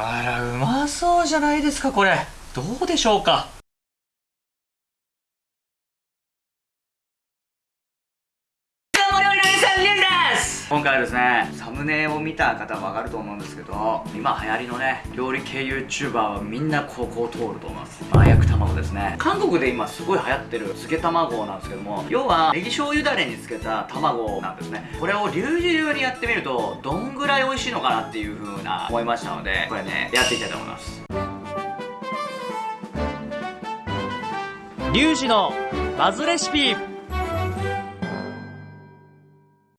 あらうまそうじゃないですかこれ。どうでしょうか？今回はですねサムネを見た方はわかると思うんですけど今流行りのね料理系 YouTuber はみんなここを通ると思います。麻薬卵ですね。韓国で今すごい流行ってる漬け卵なんですけども要はネギ醤油だれに漬けた卵なんですね。これをリュウジ流にやってみるとどんぐらい美味しいのかなっていう風な思いましたのでこれねやっていきたいと思います。リュウジのバズレシピ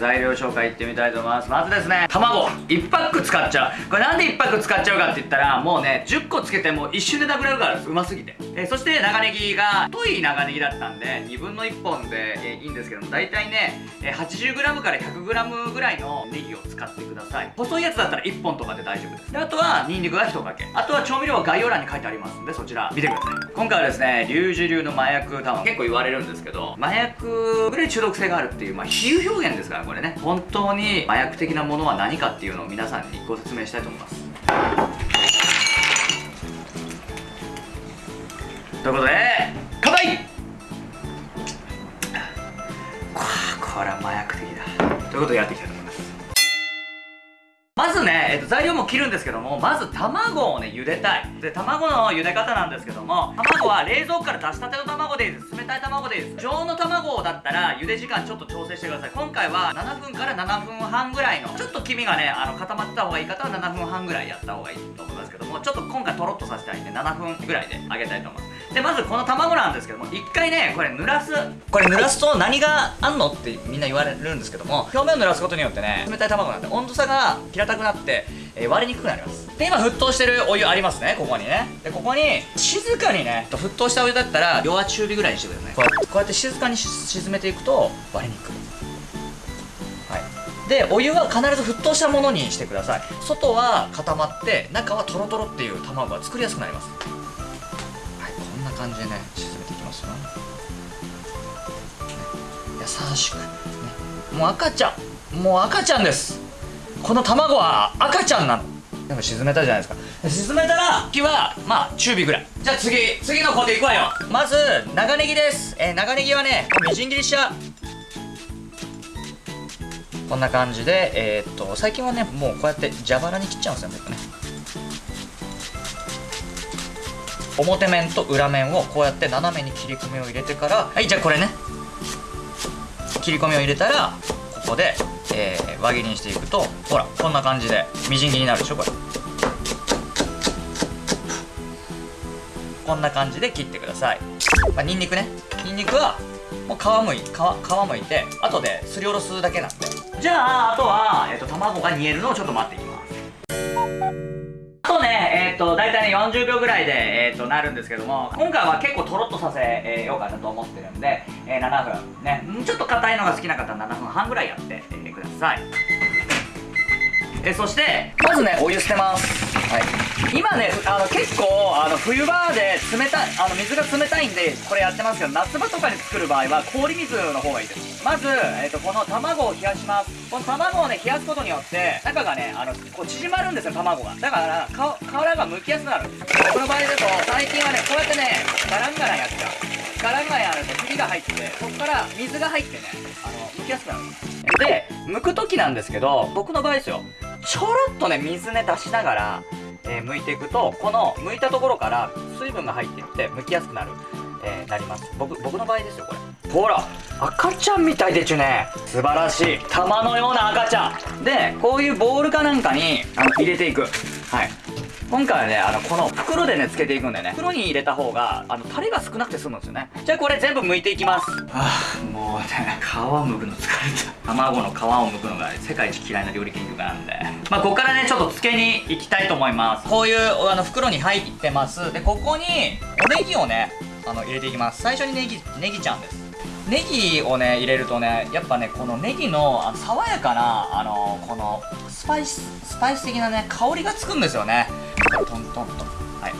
材料紹介いってみたいと思います。まずですね卵。1パック使っちゃう。これなんで1パック使っちゃうかって言ったらもうね10個つけても一瞬でなくなるからうますぎて。えそして長ネギが太い長ネギだったんで2分の1本で、えいいんですけども大体ね、80g から 100g ぐらいのネギを使ってください。細いやつだったら1本とかで大丈夫です。であとはニンニクが1かけ。あとは調味料は概要欄に書いてありますんでそちら見てください。今回はですねリュウジ流の麻薬卵結構言われるんですけど麻薬ぐらい中毒性があるっていうまあ比喩表現ですからこれね。本当に麻薬的なものは何かっていうのを皆さんにご説明したいと思います。ということで乾杯！これは麻薬的だ。ということでやっていきたいと思います。まずね、えっと、材料も切るんですけどもまず卵をね茹でたい。で卵の茹で方なんですけども卵は冷蔵庫から出したての卵でいいです。冷たい卵でいいです。常温の卵だったら茹で時間ちょっと調整してください。今回は7分から7分半ぐらいのちょっと黄身がねあの固まった方がいい方は7分半ぐらいやった方がいいと思いますけどもちょっと今回とろっとさせたいんで7分ぐらいで揚げたいと思います。でまずこの卵なんですけども一回ねこれ濡らすこれ濡らすと何があんのってみんな言われるんですけども表面を濡らすことによってね冷たい卵なんで温度差が平たくなって、えー、割れにくくなります。で今沸騰してるお湯ありますねここにね。でここに静かにね沸騰したお湯だったら弱中火ぐらいにしてくださいこうやってこうやって静かに沈めていくと割れにくい。はい。でお湯は必ず沸騰したものにしてください。外は固まって中はトロトロっていう卵が作りやすくなります。感じでね沈めていきますよ、ね、優しく、ね、もう赤ちゃんもう赤ちゃんです。この卵は赤ちゃんなの。でも沈めたじゃないですか。沈めたら火はまあ中火ぐらい。じゃあ次次の工程いくわよ。まず長ネギです、えー、長ネギはねみじん切りしちゃう。こんな感じでえー、っと最近はねもうこうやって蛇腹に切っちゃうんですよ僕ね。表面と裏面をこうやって斜めに切り込みを入れてからはいじゃあこれね。切り込みを入れたらここで、えー、輪切りにしていくとほらこんな感じでみじん切りになるでしょこれ。こんな感じで切ってください、まあ、にんにくね。にんにくはもう皮むい皮皮むいて後ですりおろすだけなんで。じゃああとは、えーと、卵が煮えるのをちょっと待っていきます、と、大体ね、40秒ぐらいで、えっ、ー、と、なるんですけども、今回は結構とろっとさせ、えー、ようかなと思ってるんで、えー、7分。ね、ちょっと硬いのが好きな方は7分半ぐらいやって、えー、ください。えそしてまずねお湯捨てますはい今ねあの結構あの冬場で冷たいあの水が冷たいんでこれやってますけど夏場とかに作る場合は氷水の方がいいですまず、えーと、この卵を冷やします。この卵をね冷やすことによって中がねあのこう縮まるんですよ卵が。だから皮が剥きやすくなる。んですこの場合だと最近はねこうやってねガランガランやっちゃう。ガランガランやるとひびが入ってそこから水が入ってねあの剥きやすくなる。んですで剥く時なんですけど僕の場合ですよ。ちょろっとね水ね出しながら、えー、剥いていくとこの剥いたところから水分が入っていって剥きやすくなる、えー、なります。僕僕の場合ですよこれ。ほら赤ちゃんみたいでちゅね。素晴らしい。玉のような赤ちゃん。でこういうボールかなんかにあの入れていく。はい。今回はねあのこの袋でねつけていくんでね。袋に入れた方があのタレが少なくて済むんですよね。じゃあこれ全部剥いていきます。あもうね皮剥くの疲れた。卵の皮を剥くのが世界一嫌いな料理研究家なんで。まあここからねちょっとつけに行きたいと思います。こういうあの袋に入ってます。でここにおネギをねあの入れていきます。最初にネギネギちゃんですネギをね入れるとねやっぱねこのネギのあの爽やかなあのこのスパイススパイス的なね香りがつくんですよね。トントンと。はい。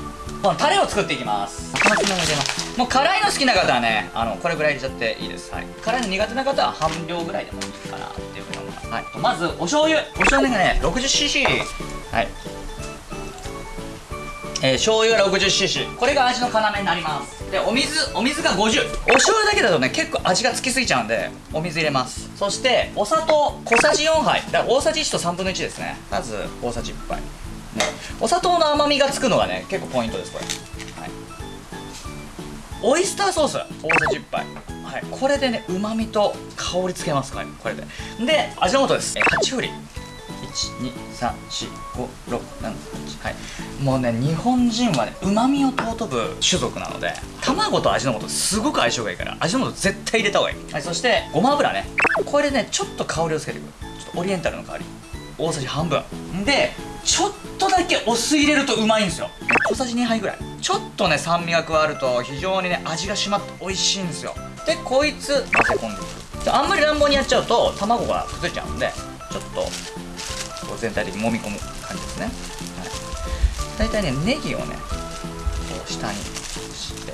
このタレを作っていきます。もう辛いの好きな方はねあのこれぐらい入れちゃっていいです、はい、辛いの苦手な方は半量ぐらいでもいいかなっていうふうに思います、はい、まずお醤油。お醤油がね 60cc はい。えー、醤油 60cc これが味の要になりますでお水お水が50お醤油だけだとね結構味がつきすぎちゃうんでお水入れます。そしてお砂糖小さじ4杯。だから大さじ1と3分の1ですね。まず大さじ1杯、ね、お砂糖の甘みがつくのがね結構ポイントですこれ、はい、オイスターソース。大さじ1杯。はい。これでねうまみと香りつけますかこれで。で味の素です。8振り。1234567はいもうね日本人はねうまみを尊ぶ種族なので卵と味の素すごく相性がいいから味の素絶対入れた方がいい、はい、そしてごま油ねこれでねちょっと香りをつけていくちょっとオリエンタルの香り大さじ半分でちょっとだけお酢入れるとうまいんですよ小さじ2杯ぐらいちょっとね酸味が加わると非常にね味が締まって美味しいんですよでこいつ混ぜ込んでいくあんまり乱暴にやっちゃうと卵が崩れちゃうんでちょっと全体的に揉み込む感じですね、はい、大体ねネギをねこう下にして。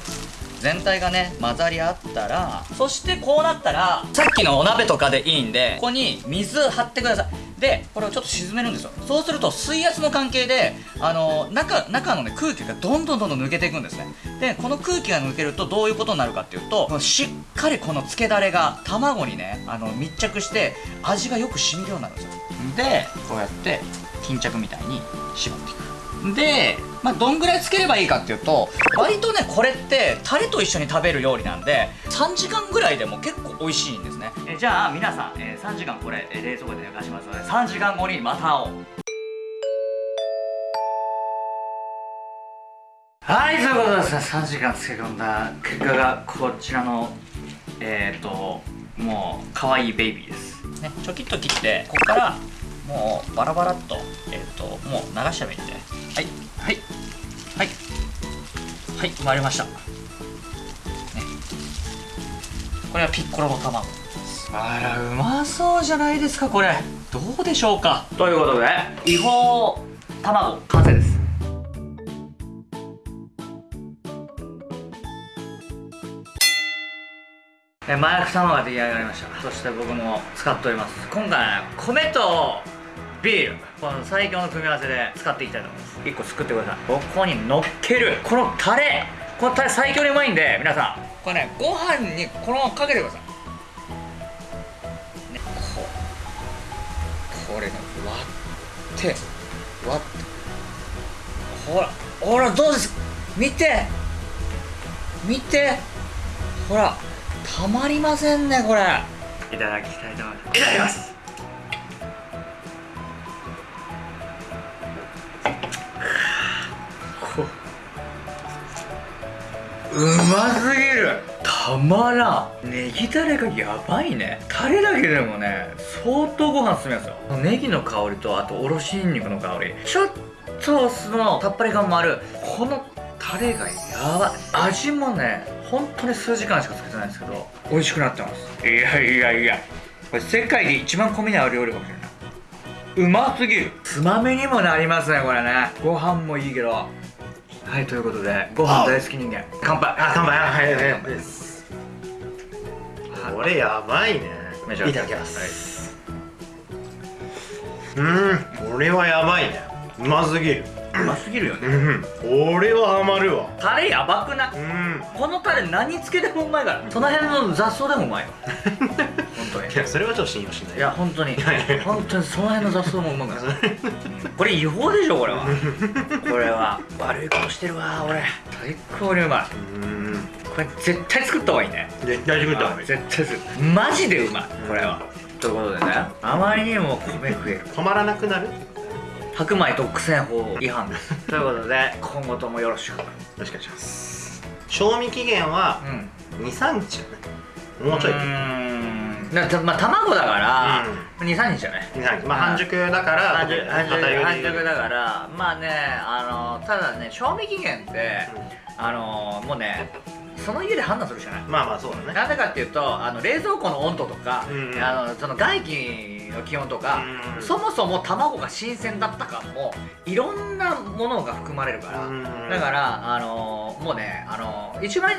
全体がね混ざり合ったらそしてこうなったらさっきのお鍋とかでいいんでここに水張ってください。でこれをちょっと沈めるんですよ。そうすると水圧の関係であの中中の、ね、空気がどんどんどんどん抜けていくんですね。でこの空気が抜けるとどういうことになるかっていうとしっかりこのつけだれが卵にねあの密着して味がよく染みるようになるんですよ。でこうやって巾着みたいに絞っていく。でまあ、どんぐらいつければいいかっていうと割とねこれってタレと一緒に食べる料理なんで3時間ぐらいでも結構美味しいんですね。えじゃあ皆さん、えー、3時間これ、え冷蔵庫で寝かしますので3時間後にまた会おう。はいということで3時間漬け込んだ結果がこちらのえっ、ー、ともう可愛いベイビーです。ねちょきっと切ってここからもうバラバラっとえっ、ー、ともう流しちゃえばいいんで。はい。はいはい。はい回りました、ね、これはピッコロの卵。あらうまそうじゃないですかこれ。どうでしょうか。ということで違法卵完成です。え麻薬卵が出来上がりました。そして僕も使っております。今回米とビール。この最強の組み合わせで使っていきたいと思います。1個作ってください。ここに乗っける。このタレ。このタレ最強にうまいんで皆さん。これねご飯にこのままかけてください、ね、ここれね割って割って。ほらほらどうです？見て。見て。ほらたまりませんねこれ。いただきたいと思います。いただきますうますぎる。たまらん。ネギタレがやばいね。タレだけでもね相当ご飯進みますよ。ネギの香りとあとおろしにんにくの香り。ちょっとお酢のさっぱり感もある。このタレがやばい。味もね本当に数時間しかつけてないんですけど美味しくなってます。いやいやいや。これ世界で一番米に合う料理かもしれない。うますぎる。つまみにもなりますねこれね。ご飯もいいけどはいということでご飯大好き人間乾杯。あ乾杯。はいはい乾杯です。これやばいね。いただきます、はい、うんこれはやばいね。うますぎる。うますぎるよね。うんこれはハマるわ。タレやばくない？うん。このタレ何つけてもうまいから。その辺の雑草でもうまいよ 本当にいやそれはちょっと信用しない。いや本当に。本当にその辺の雑草もうまいから。これ違法でしょこれは。これは。悪いことしてるわ俺。最高にうまい。うん。これ絶対作った方がいいね。絶対作った方がいい。絶対作る。マジでうまいこれは。ということでね。あまりにも米食える。止まらなくなる？白米独占法違反。ですということで。今後ともよろしく。よろしくお願いします。賞味期限は23日。もうちょいなまあ卵だから、うん、23日じゃない？23日。まあ半熟だから半熟半熟半熟だからまあねあのただね賞味期限って、うん、あのもうねその家で判断するしかない？まあまあそうだね。なぜかっていうとあの冷蔵庫の温度とか、うんうん、あのその外気の気温とか、そもそも卵が新鮮だったかもいろんなものが含まれるから、だからあのもうねあの一番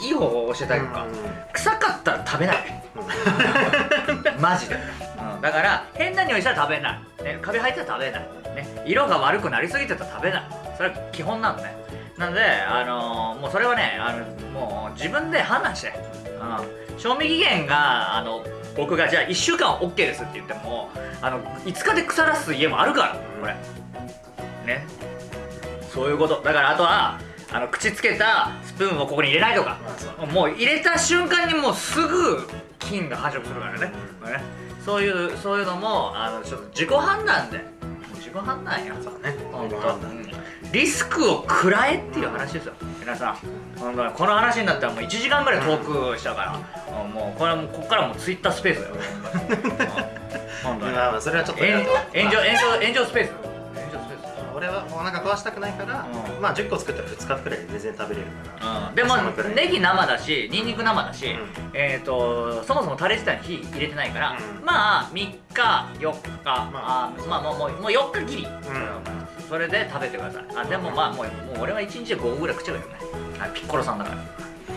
いい方法を教えてあげるか、臭かったら食べない。マジで、うん、だから変な匂いしたら食べない、ね、カビ生えたら食べない、ね、色が悪くなりすぎてたら食べない。それは基本なのねなのであのもうそれはねあのもう自分で判断して、うん、賞味期限があの僕がじゃあ1週間 OK ですって言ってもあの5日で腐らす家もあるからこれ。ね。そういうこと。だからあとはあの口つけたスプーンをここに入れないとか。もう入れた瞬間にもうすぐ菌が繁殖するからね,、ね。そういうそういうのもあのちょっと自己判断で自己判断やそうね。本当リスクを食らえっていう話ですよ。皆さん。本当にこの話になったらもう1時間ぐらいトークしたから、もうこれはもうここからもうツイッタースペースだよ。本当に。まあまあそれはちょっと炎上炎上炎上スペース俺はお腹壊したくないから、うん。まあ10個作ったら2日くらいで全然食べれるから、うん、でもネギ生だしニンニク生だし、うん。えー、とそもそもタレ自体に火入れてないから、うん。まあ3日4日、まあ。ーまあもうもうもう4日きり、ん。それで食べてください。あでもまあもうもう俺は1日で5個ぐらい食っちゃうよね。あピッコロさんだから